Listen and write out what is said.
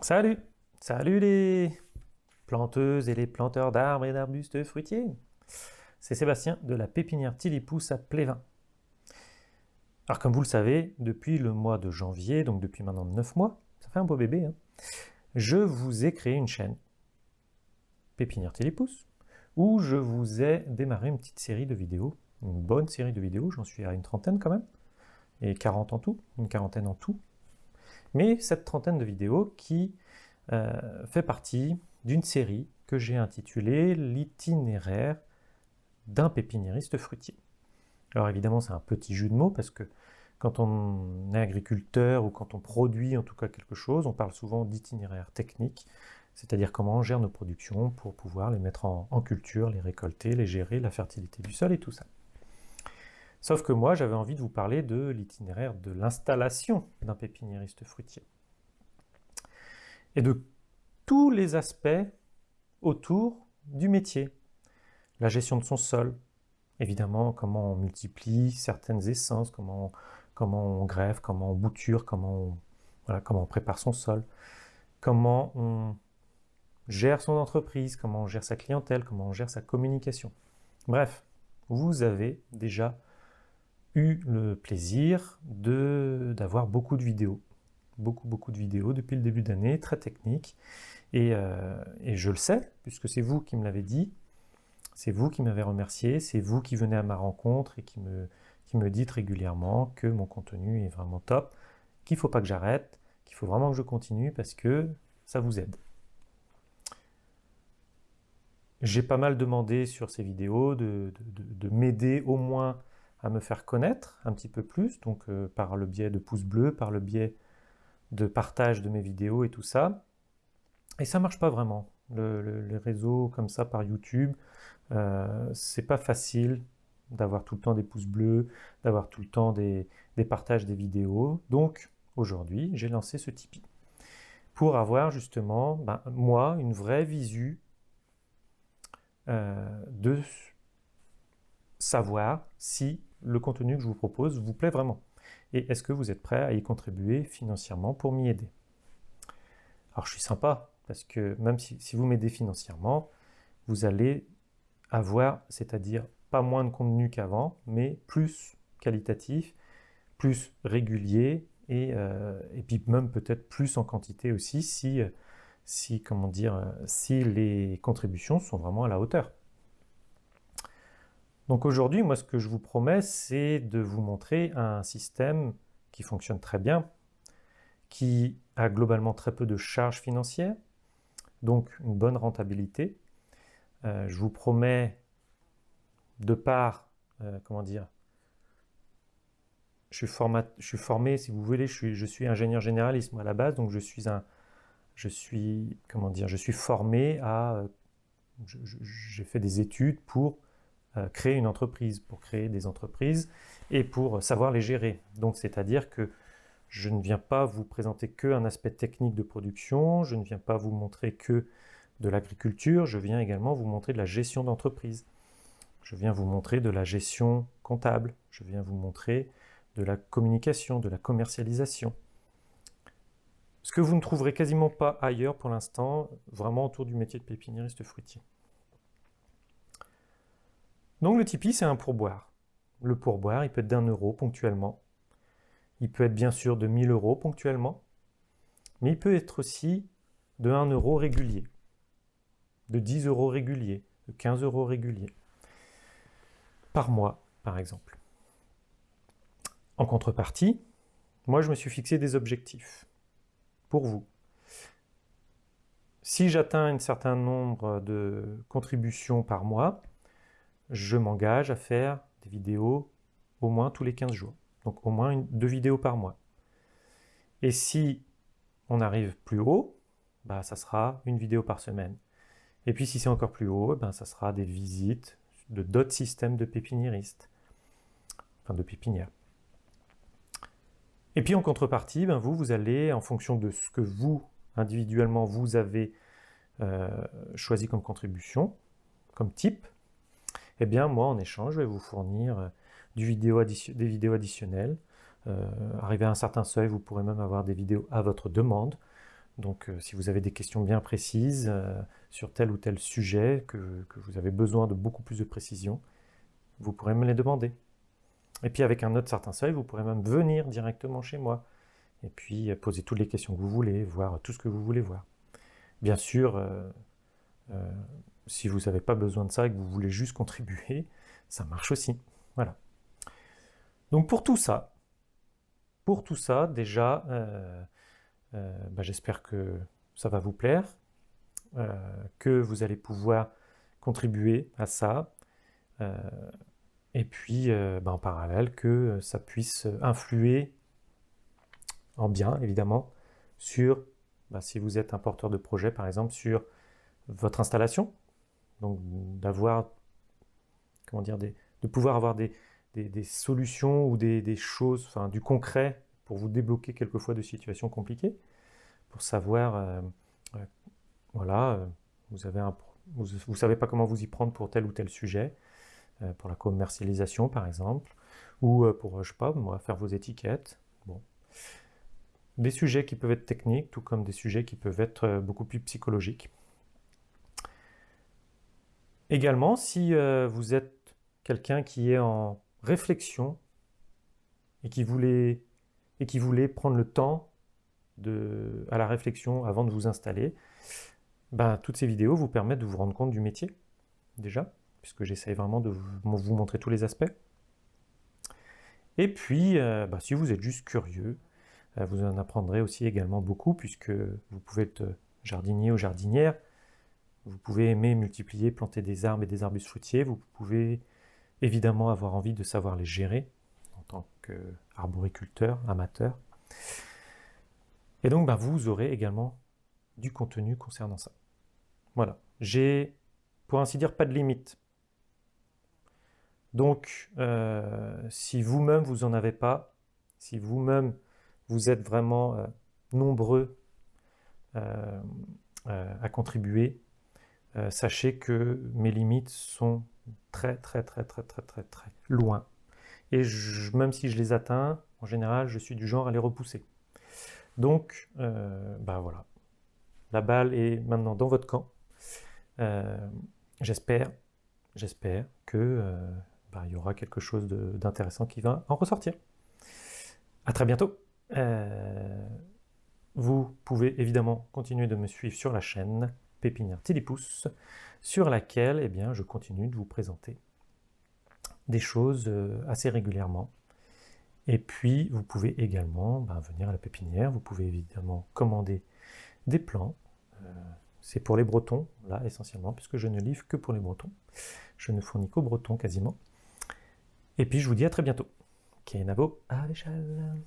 Salut Salut les planteuses et les planteurs d'arbres et d'arbustes fruitiers C'est Sébastien de la pépinière Tilipousse à Plévin. Alors comme vous le savez, depuis le mois de janvier, donc depuis maintenant 9 mois, ça fait un beau bébé, hein, je vous ai créé une chaîne, Pépinière Tilipousse, où je vous ai démarré une petite série de vidéos, une bonne série de vidéos, j'en suis à une trentaine quand même, et 40 en tout, une quarantaine en tout, mais cette trentaine de vidéos qui euh, fait partie d'une série que j'ai intitulée « L'itinéraire d'un pépiniériste fruitier ». Alors évidemment c'est un petit jeu de mots parce que quand on est agriculteur ou quand on produit en tout cas quelque chose, on parle souvent d'itinéraire technique, c'est-à-dire comment on gère nos productions pour pouvoir les mettre en, en culture, les récolter, les gérer, la fertilité du sol et tout ça. Sauf que moi, j'avais envie de vous parler de l'itinéraire de l'installation d'un pépiniériste fruitier. Et de tous les aspects autour du métier. La gestion de son sol, évidemment, comment on multiplie certaines essences, comment on, comment on greffe, comment on bouture, comment on, voilà, comment on prépare son sol, comment on gère son entreprise, comment on gère sa clientèle, comment on gère sa communication. Bref, vous avez déjà eu le plaisir d'avoir beaucoup de vidéos. Beaucoup, beaucoup de vidéos depuis le début d'année, très techniques. Et, euh, et, je le sais, puisque c'est vous qui me l'avez dit, c'est vous qui m'avez remercié, c'est vous qui venez à ma rencontre et qui me, qui me dites régulièrement que mon contenu est vraiment top, qu'il ne faut pas que j'arrête, qu'il faut vraiment que je continue parce que ça vous aide. J'ai pas mal demandé sur ces vidéos de, de, de m'aider au moins à me faire connaître un petit peu plus, donc euh, par le biais de pouces bleus, par le biais de partage de mes vidéos et tout ça. Et ça marche pas vraiment. Le, les réseaux comme ça par YouTube, euh, c'est pas facile d'avoir tout le temps des pouces bleus, d'avoir tout le temps des, des, partages des vidéos. Donc aujourd'hui, j'ai lancé ce Tipeee pour avoir justement, ben, moi, une vraie visu euh, de savoir si le contenu que je vous propose vous plaît vraiment Et est-ce que vous êtes prêt à y contribuer financièrement pour m'y aider? Alors je suis sympa, parce que même si, vous m'aidez financièrement, vous allez avoir, c'est-à-dire pas moins de contenu qu'avant, mais plus qualitatif, plus régulier, et, euh, et puis même peut-être plus en quantité aussi, si, si, comment dire, si les contributions sont vraiment à la hauteur. Donc aujourd'hui, moi ce que je vous promets, c'est de vous montrer un système qui fonctionne très bien, qui a globalement très peu de charges financières, donc une bonne rentabilité. Euh, je vous promets, de part, euh, comment dire, je suis, je suis, formé, si vous voulez, je suis, ingénieur généraliste à la base, donc je suis un, je suis, comment dire, je suis formé à, j'ai fait des études pour euh, créer une entreprise, pour créer des entreprises et pour savoir les gérer. Donc c'est-à-dire que je ne viens pas vous présenter que un aspect technique de production, je ne viens pas vous montrer que de l'agriculture, je viens également vous montrer de la gestion d'entreprise. Je viens vous montrer de la gestion comptable, je viens vous montrer de la communication, de la commercialisation. Ce que vous ne trouverez quasiment pas ailleurs pour l'instant, vraiment autour du métier de pépiniériste fruitier. Donc le Tipeee, c'est un pourboire. Le pourboire, il peut être d'un euro ponctuellement. Il peut être bien sûr de 1000 euros ponctuellement. Mais il peut être aussi de 1 euro régulier, de 10 euros réguliers, de 15 euros réguliers. Par mois, par exemple. En contrepartie, moi je me suis fixé des objectifs. Pour vous. Si j'atteins un certain nombre de contributions par mois, je m'engage à faire des vidéos au moins tous les 15 jours. Donc au moins deux vidéos par mois. Et si on arrive plus haut, bah, ça sera une vidéo par semaine. Et puis si c'est encore plus haut, ben, ça sera des visites de d'autres systèmes de pépiniéristes, enfin de pépinières. Et puis en contrepartie, ben, vous, vous allez, en fonction de ce que vous, individuellement, vous avez euh, choisi comme contribution, comme type, eh bien moi en échange je vais vous fournir euh, des vidéos additionnelles. Euh, arrivé à un certain seuil, vous pourrez même avoir des vidéos à votre demande. Donc si vous avez des questions bien précises sur tel ou tel sujet, que, que, vous avez besoin de beaucoup plus de précision, vous pourrez me les demander. Et puis avec un autre certain seuil, vous pourrez même venir directement chez moi et puis poser toutes les questions que vous voulez, voir tout ce que vous voulez voir. Bien sûr, euh, euh, si vous n'avez pas besoin de ça et que vous voulez juste contribuer, ça marche aussi. Voilà. Donc pour tout ça, pour tout ça, déjà, euh, bah, j'espère que ça va vous plaire, que vous allez pouvoir contribuer à ça, et puis bah, en parallèle que ça puisse influer en bien, évidemment, sur, bah, si vous êtes un porteur de projet, par exemple, sur votre installation. Donc, d'avoir, comment dire, de pouvoir avoir des, solutions ou des, choses, enfin, du concret pour vous débloquer quelquefois de situations compliquées, pour savoir, euh, euh, voilà, euh, vous avez savez pas comment vous y prendre pour tel ou tel sujet, pour la commercialisation par exemple, ou pour, je sais pas, moi, faire vos étiquettes. Bon, des sujets qui peuvent être techniques, tout comme des sujets qui peuvent être beaucoup plus psychologiques. Également, si euh, vous êtes quelqu'un qui est en réflexion et qui voulait, prendre le temps à la réflexion avant de vous installer, ben, toutes ces vidéos vous permettent de vous rendre compte du métier, déjà, puisque j'essaye vraiment de vous montrer tous les aspects. Et puis, euh, ben, si vous êtes juste curieux, euh, vous en apprendrez aussi également beaucoup puisque vous pouvez être jardinier ou jardinière, vous pouvez aimer multiplier, planter des arbres et des arbustes fruitiers, vous pouvez évidemment avoir envie de savoir les gérer en tant qu'arboriculteur, amateur. Et donc bah, vous aurez également du contenu concernant ça. Voilà, j'ai pour ainsi dire pas de limite. Donc euh, si vous-même vous en avez pas, si vous-même vous êtes vraiment euh, nombreux euh, à contribuer, sachez que mes limites sont très très très très très très très loin. Et même si je les atteins, en général, je suis du genre à les repousser. Donc, bah voilà. La balle est maintenant dans votre camp. j'espère, j'espère que bah, il y aura quelque chose d'intéressant qui va en ressortir. À très bientôt euh, vous pouvez évidemment continuer de me suivre sur la chaîne Pépinière Tilipousse, sur laquelle eh bien, je continue de vous présenter des choses euh, assez régulièrement. Et puis, vous pouvez également ben, venir à la pépinière, vous pouvez évidemment commander des plants. Euh, c'est pour les Bretons, là, essentiellement, puisque je ne livre que pour les Bretons. Je ne fournis qu'aux Bretons, quasiment. Et puis, je vous dis à très bientôt. Kenavo à l'échelle